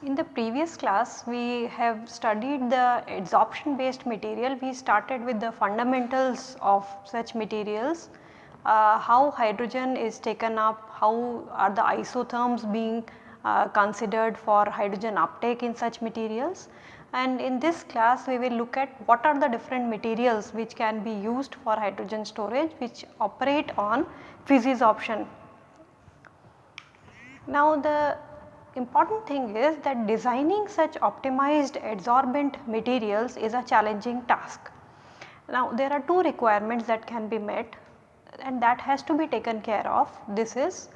In the previous class we have studied the adsorption based material. We started with the fundamentals of such materials, uh, how hydrogen is taken up, how are the isotherms being uh, considered for hydrogen uptake in such materials. And in this class we will look at what are the different materials which can be used for hydrogen storage which operate on physisorption. Now the important thing is that designing such optimized adsorbent materials is a challenging task. Now there are two requirements that can be met and that has to be taken care of. This is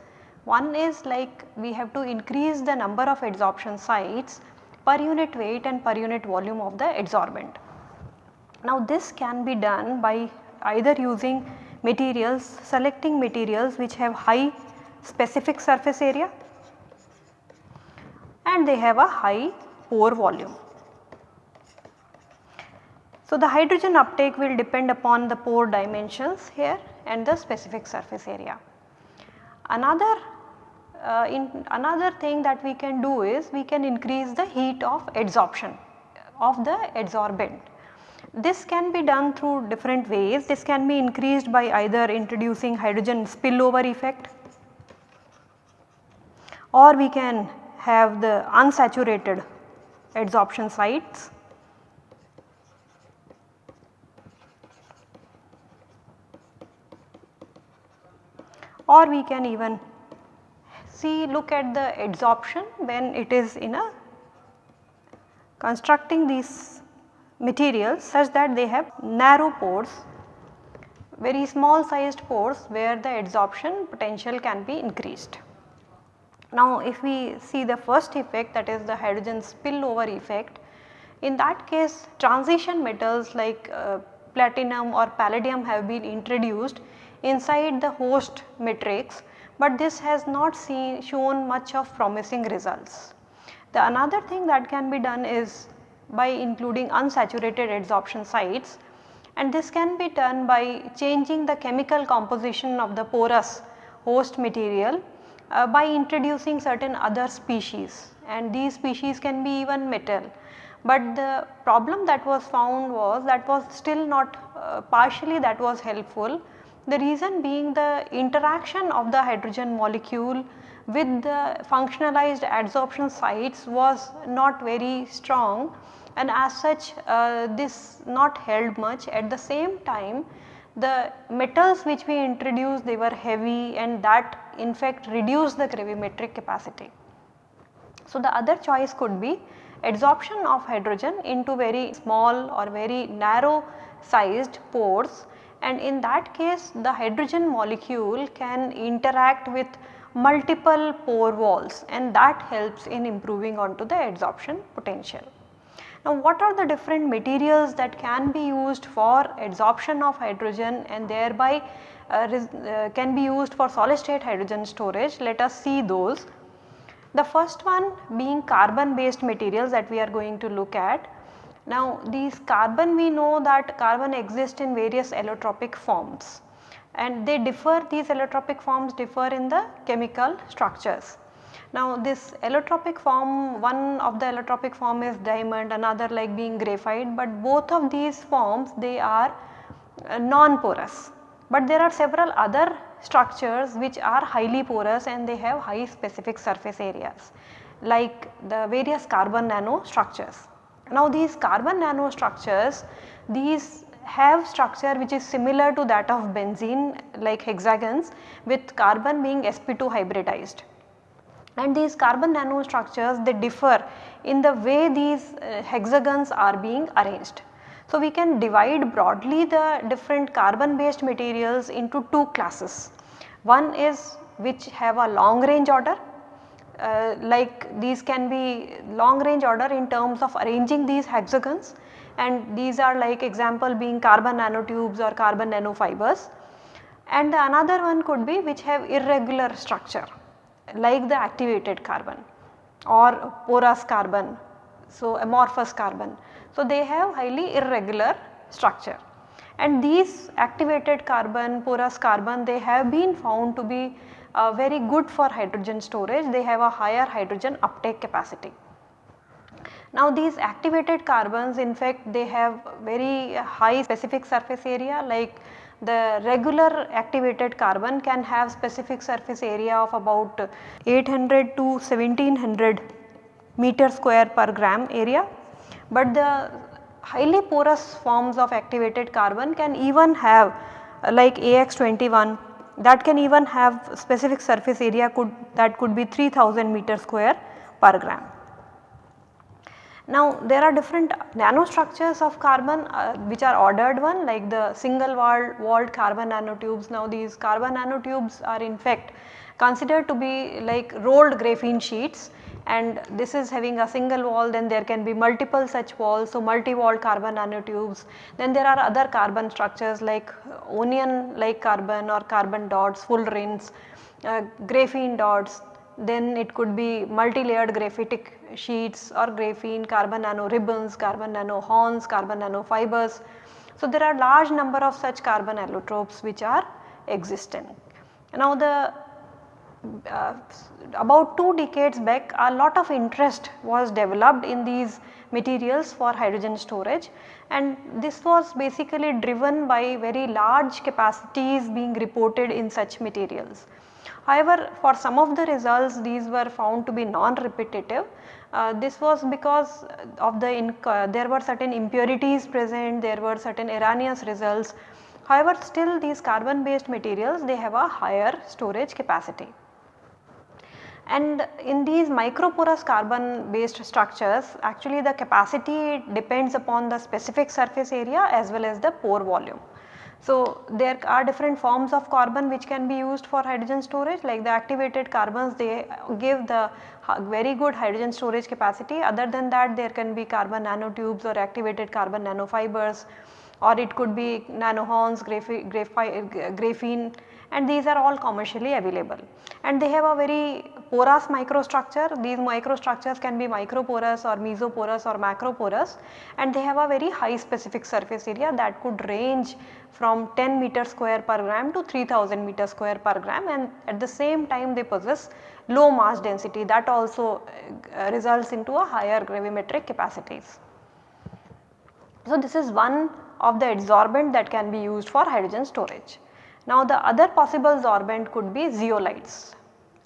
one is like we have to increase the number of adsorption sites per unit weight and per unit volume of the adsorbent. Now this can be done by either using materials, selecting materials which have high specific surface area and they have a high pore volume. So, the hydrogen uptake will depend upon the pore dimensions here and the specific surface area. Another uh, in another thing that we can do is we can increase the heat of adsorption of the adsorbent. This can be done through different ways. This can be increased by either introducing hydrogen spillover effect or we can have the unsaturated adsorption sites. or we can even see look at the adsorption when it is in a constructing these materials such that they have narrow pores very small sized pores where the adsorption potential can be increased. Now if we see the first effect that is the hydrogen spillover effect, in that case transition metals like uh, platinum or palladium have been introduced inside the host matrix, but this has not seen shown much of promising results. The another thing that can be done is by including unsaturated adsorption sites and this can be done by changing the chemical composition of the porous host material uh, by introducing certain other species and these species can be even metal. But the problem that was found was that was still not uh, partially that was helpful. The reason being the interaction of the hydrogen molecule with the functionalized adsorption sites was not very strong and as such uh, this not held much at the same time the metals which we introduced they were heavy and that in fact reduced the gravimetric capacity. So, the other choice could be adsorption of hydrogen into very small or very narrow sized pores and in that case the hydrogen molecule can interact with multiple pore walls and that helps in improving onto the adsorption potential. Now what are the different materials that can be used for adsorption of hydrogen and thereby uh, uh, can be used for solid state hydrogen storage? Let us see those. The first one being carbon based materials that we are going to look at. Now these carbon we know that carbon exists in various allotropic forms and they differ these allotropic forms differ in the chemical structures. Now this allotropic form, one of the allotropic form is diamond, another like being graphite, but both of these forms they are uh, non-porous. But there are several other structures which are highly porous and they have high specific surface areas like the various carbon nano structures. Now these carbon nanostructures, these have structure which is similar to that of benzene like hexagons with carbon being sp2 hybridized and these carbon nanostructures they differ in the way these uh, hexagons are being arranged. So, we can divide broadly the different carbon based materials into two classes. One is which have a long range order uh, like these can be long range order in terms of arranging these hexagons and these are like example being carbon nanotubes or carbon nanofibers and the another one could be which have irregular structure like the activated carbon. or porous carbon, so amorphous carbon. So, they have highly irregular structure and these activated carbon, porous carbon they have been found to be uh, very good for hydrogen storage, they have a higher hydrogen uptake capacity. Now these activated carbons in fact they have very high specific surface area like the regular activated carbon can have specific surface area of about 800 to 1700 meter square per gram area, but the highly porous forms of activated carbon can even have like AX21 that can even have specific surface area could that could be 3000 meter square per gram. Now there are different nanostructures of carbon uh, which are ordered one like the single walled, walled carbon nanotubes. Now these carbon nanotubes are in fact considered to be like rolled graphene sheets and this is having a single wall then there can be multiple such walls. So multi-walled carbon nanotubes. Then there are other carbon structures like onion like carbon or carbon dots, fullerenes, uh, graphene dots then it could be multi-layered graphitic sheets or graphene, carbon nano ribbons, carbon nano horns, carbon nano fibers. So, there are large number of such carbon allotropes which are existent. Now, the uh, about 2 decades back a lot of interest was developed in these materials for hydrogen storage and this was basically driven by very large capacities being reported in such materials. However, for some of the results these were found to be non-repetitive. Uh, this was because of the uh, there were certain impurities present, there were certain erroneous results. However, still these carbon based materials they have a higher storage capacity. And in these microporous carbon based structures actually the capacity depends upon the specific surface area as well as the pore volume. So, there are different forms of carbon which can be used for hydrogen storage like the activated carbons they give the very good hydrogen storage capacity other than that there can be carbon nanotubes or activated carbon nanofibers or it could be nanohorns, graphene and these are all commercially available and they have a very porous microstructure. These microstructures can be microporous or mesoporous or macroporous and they have a very high specific surface area that could range from 10 meter square per gram to 3000 meter square per gram and at the same time they possess low mass density that also uh, results into a higher gravimetric capacities. So, this is one of the adsorbent that can be used for hydrogen storage. Now the other possible sorbent could be zeolites.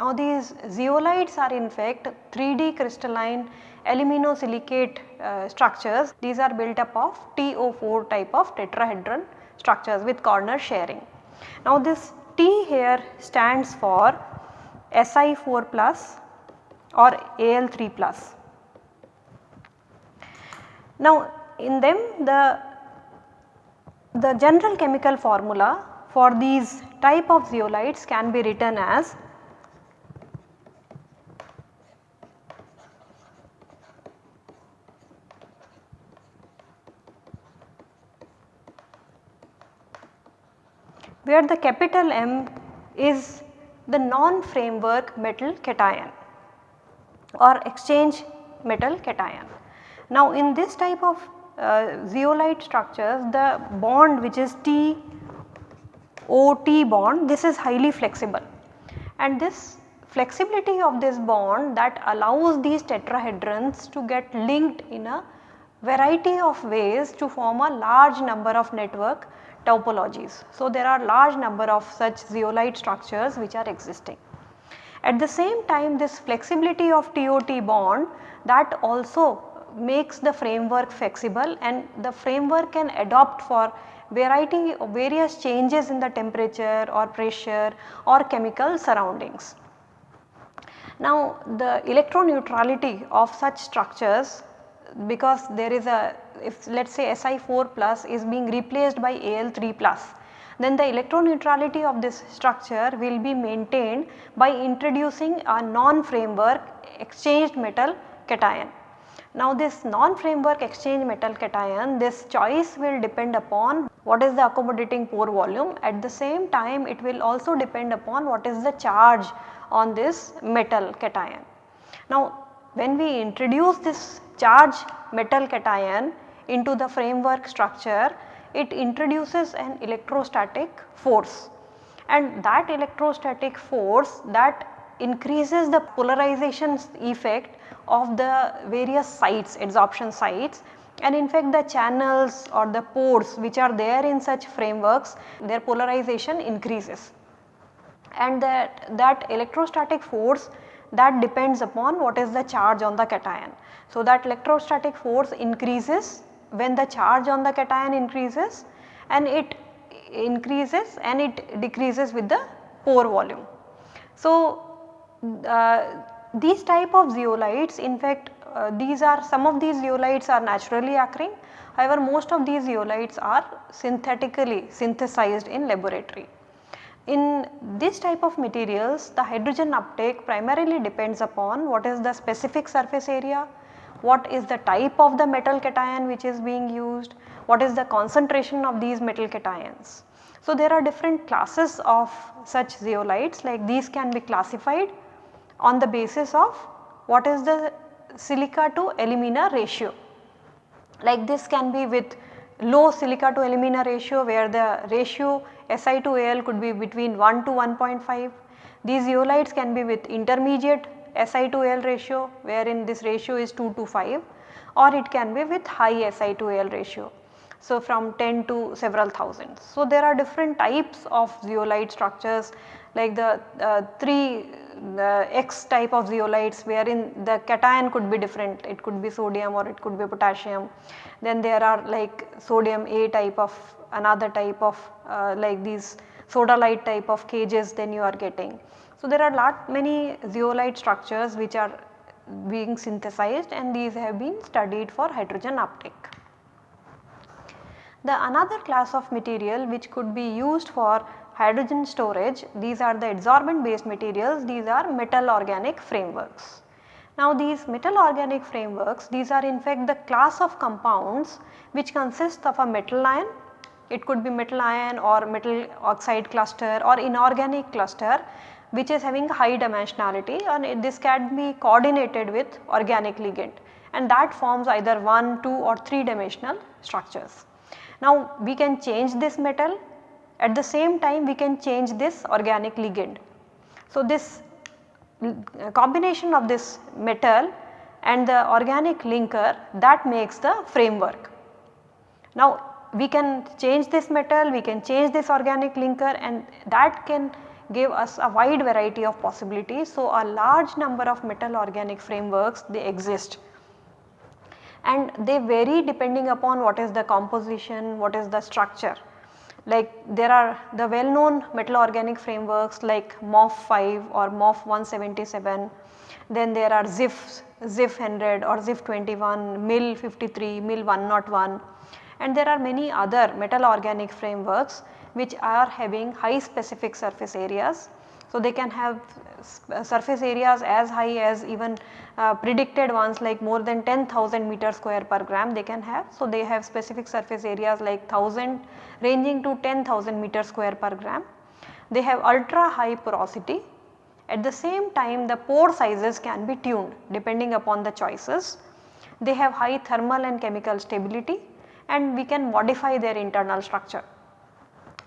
Now these zeolites are in fact 3D crystalline aluminosilicate uh, structures. These are built up of TO4 type of tetrahedron structures with corner sharing. Now this T here stands for Si4 plus or Al3 plus. Now in them the, the general chemical formula for these type of zeolites can be written as where the capital M is the non-framework metal cation or exchange metal cation. Now in this type of uh, zeolite structures the bond which is T OT bond this is highly flexible and this flexibility of this bond that allows these tetrahedrons to get linked in a variety of ways to form a large number of network topologies. So, there are large number of such zeolite structures which are existing. At the same time this flexibility of TOT bond that also makes the framework flexible and the framework can adopt for variety of various changes in the temperature or pressure or chemical surroundings. Now the electron neutrality of such structures because there is a if let us say Si4 plus is being replaced by Al3 plus then the electron neutrality of this structure will be maintained by introducing a non-framework exchanged metal cation. Now this non-framework exchange metal cation this choice will depend upon what is the accommodating pore volume at the same time it will also depend upon what is the charge on this metal cation. Now when we introduce this charge metal cation into the framework structure, it introduces an electrostatic force and that electrostatic force that increases the polarization effect of the various sites adsorption sites and in fact the channels or the pores which are there in such frameworks their polarization increases and that, that electrostatic force that depends upon what is the charge on the cation. So, that electrostatic force increases when the charge on the cation increases and it increases and it decreases with the pore volume. So, uh, these type of zeolites in fact uh, these are some of these zeolites are naturally occurring however most of these zeolites are synthetically synthesized in laboratory. In this type of materials the hydrogen uptake primarily depends upon what is the specific surface area, what is the type of the metal cation which is being used, what is the concentration of these metal cations. So, there are different classes of such zeolites like these can be classified on the basis of what is the silica to alumina ratio. Like this can be with low silica to alumina ratio where the ratio Si to Al could be between 1 to 1.5. These zeolites can be with intermediate Si to Al ratio wherein this ratio is 2 to 5 or it can be with high Si to Al ratio. So, from 10 to several thousands. So, there are different types of zeolite structures like the uh, 3 the X type of zeolites wherein the cation could be different it could be sodium or it could be potassium. Then there are like sodium A type of another type of uh, like these sodalite type of cages then you are getting. So, there are lot many zeolite structures which are being synthesized and these have been studied for hydrogen uptake. The another class of material which could be used for hydrogen storage these are the adsorbent based materials these are metal organic frameworks. Now these metal organic frameworks these are in fact the class of compounds which consist of a metal ion it could be metal ion or metal oxide cluster or inorganic cluster which is having high dimensionality and this can be coordinated with organic ligand and that forms either 1, 2 or 3 dimensional structures. Now we can change this metal at the same time we can change this organic ligand. So, this combination of this metal and the organic linker that makes the framework. Now we can change this metal, we can change this organic linker and that can give us a wide variety of possibilities. So, a large number of metal organic frameworks they exist and they vary depending upon what is the composition, what is the structure. Like there are the well known metal organic frameworks like MOF5 or MOF 177, then there are ZIF, ZIF 100 or ZIF 21, MIL 53, MIL 101 and there are many other metal organic frameworks which are having high specific surface areas. So, they can have surface areas as high as even uh, predicted ones like more than 10,000 meter square per gram they can have. So, they have specific surface areas like 1000 ranging to 10,000 meter square per gram. They have ultra high porosity. At the same time the pore sizes can be tuned depending upon the choices. They have high thermal and chemical stability and we can modify their internal structure.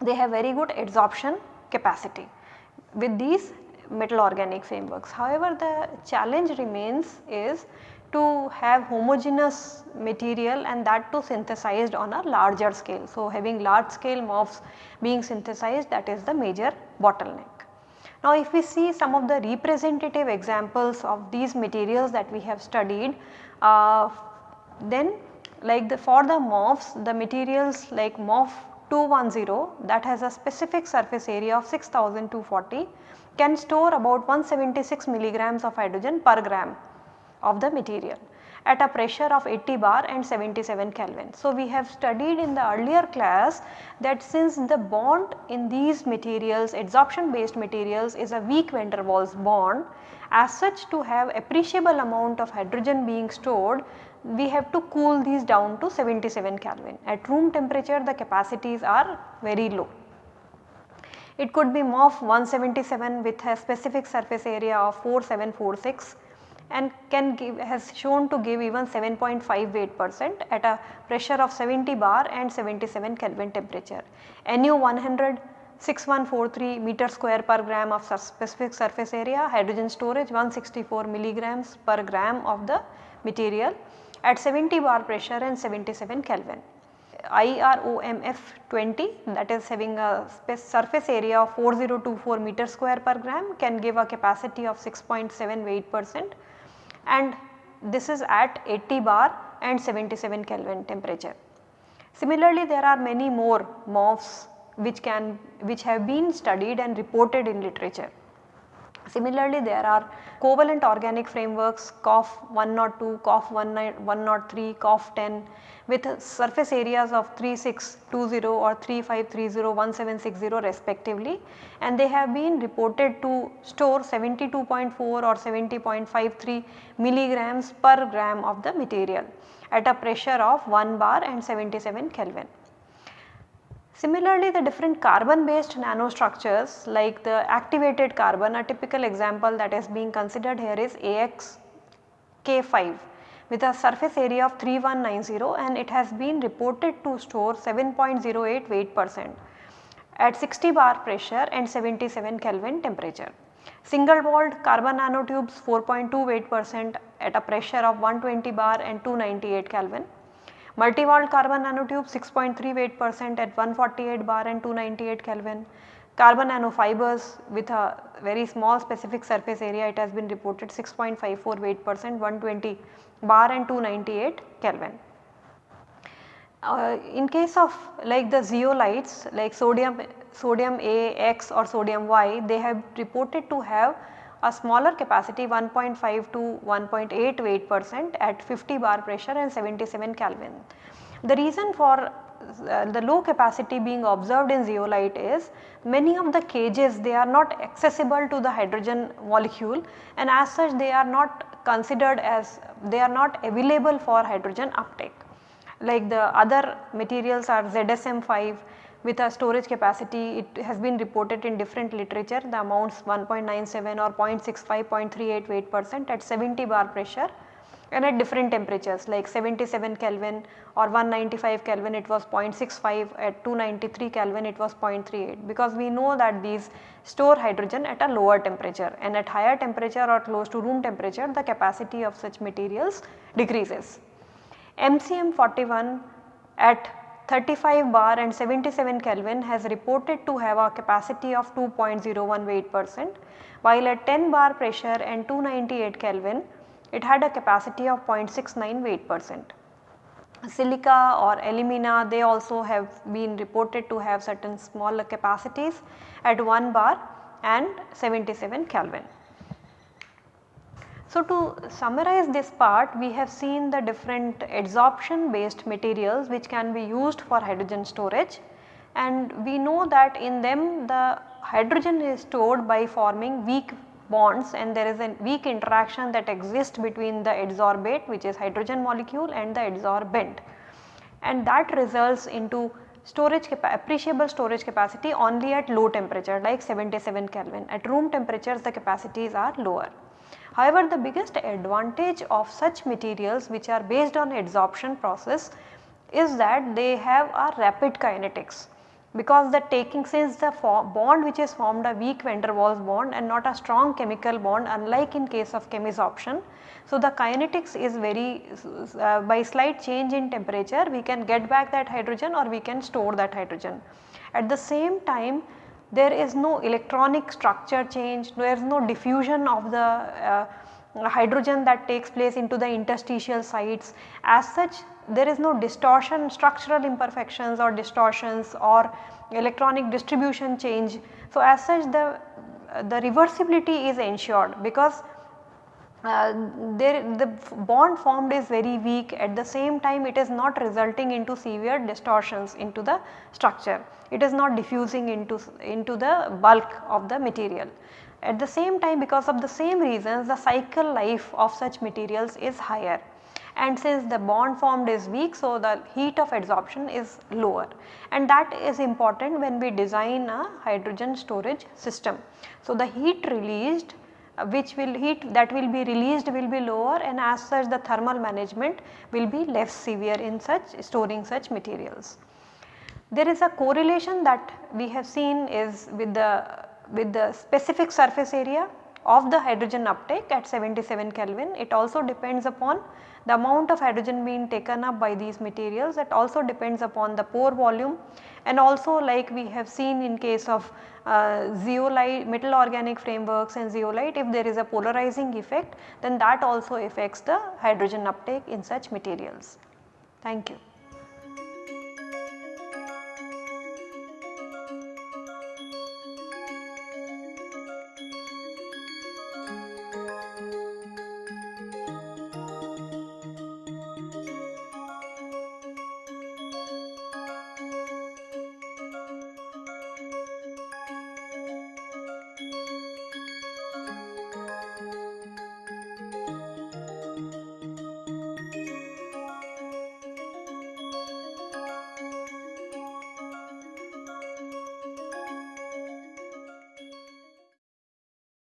They have very good adsorption capacity. With these metal organic frameworks. However, the challenge remains is to have homogeneous material and that too synthesized on a larger scale. So, having large scale MOFs being synthesized that is the major bottleneck. Now, if we see some of the representative examples of these materials that we have studied, uh, then like the for the MOFs the materials like MOF 210 that has a specific surface area of 6240 can store about 176 milligrams of hydrogen per gram of the material at a pressure of 80 bar and 77 Kelvin. So, we have studied in the earlier class that since the bond in these materials adsorption based materials is a weak van der Waals bond as such to have appreciable amount of hydrogen being stored we have to cool these down to 77 Kelvin. At room temperature the capacities are very low. It could be MOF 177 with a specific surface area of 4746 and can give has shown to give even 7.5 weight percent at a pressure of 70 bar and 77 Kelvin temperature. NU 100 6143 meter square per gram of specific surface area, hydrogen storage 164 milligrams per gram of the material at 70 bar pressure and 77 Kelvin. IRMOF 20 that is having a surface area of 4024 meter square per gram can give a capacity of 6.78 percent and this is at 80 bar and 77 Kelvin temperature. Similarly, there are many more MOFs which can which have been studied and reported in literature. Similarly, there are covalent organic frameworks COF 102, COF 103, COF 10 with surface areas of 3620 or 3530, 1760 respectively and they have been reported to store 72.4 or 70.53 milligrams per gram of the material at a pressure of 1 bar and 77 Kelvin. Similarly, the different carbon based nanostructures like the activated carbon a typical example that is being considered here is AXK5 with a surface area of 3190 and it has been reported to store 7.08 weight percent at 60 bar pressure and 77 Kelvin temperature. Single walled carbon nanotubes 4.2 weight percent at a pressure of 120 bar and 298 Kelvin. Multi-walled carbon nanotube 6.3 weight percent at 148 bar and 298 Kelvin. Carbon nanofibers with a very small specific surface area it has been reported 6.54 weight percent 120 bar and 298 Kelvin. Uh, in case of like the zeolites like sodium sodium A, X or sodium Y they have reported to have a smaller capacity 1.5 to 1.8 weight percent at 50 bar pressure and 77 Kelvin. The reason for uh, the low capacity being observed in zeolite is many of the cages they are not accessible to the hydrogen molecule and as such they are not considered as they are not available for hydrogen uptake. Like the other materials are ZSM5 with a storage capacity it has been reported in different literature the amounts 1.97 or 0.65 0.38 weight percent at 70 bar pressure and at different temperatures like 77 Kelvin or 195 Kelvin it was 0.65 at 293 Kelvin it was 0.38 because we know that these store hydrogen at a lower temperature and at higher temperature or close to room temperature the capacity of such materials decreases. MCM 41 at 35 bar and 77 Kelvin has reported to have a capacity of 2.01 weight percent while at 10 bar pressure and 298 Kelvin it had a capacity of 0.69 weight percent. Silica or alumina they also have been reported to have certain smaller capacities at 1 bar and 77 Kelvin. So, to summarize this part we have seen the different adsorption based materials which can be used for hydrogen storage and we know that in them the hydrogen is stored by forming weak bonds and there is a weak interaction that exists between the adsorbate which is hydrogen molecule and the adsorbent and that results into storage appreciable storage capacity only at low temperature like 77 Kelvin. At room temperatures the capacities are lower. However, the biggest advantage of such materials which are based on adsorption process is that they have a rapid kinetics because the taking since the bond which is formed a weak van der Waals bond and not a strong chemical bond unlike in case of chemisorption. So, the kinetics is very uh, by slight change in temperature we can get back that hydrogen or we can store that hydrogen. At the same time there is no electronic structure change, there is no diffusion of the uh, hydrogen that takes place into the interstitial sites. As such there is no distortion structural imperfections or distortions or electronic distribution change. So, as such the, the reversibility is ensured because uh, there the bond formed is very weak at the same time it is not resulting into severe distortions into the structure. It is not diffusing into, into the bulk of the material. At the same time because of the same reasons the cycle life of such materials is higher and since the bond formed is weak so the heat of adsorption is lower and that is important when we design a hydrogen storage system. So, the heat released which will heat that will be released will be lower and as such the thermal management will be less severe in such storing such materials. There is a correlation that we have seen is with the with the specific surface area of the hydrogen uptake at 77 Kelvin. It also depends upon the amount of hydrogen being taken up by these materials that also depends upon the pore volume and also like we have seen in case of uh, zeolite metal organic frameworks and zeolite if there is a polarizing effect then that also affects the hydrogen uptake in such materials. Thank you.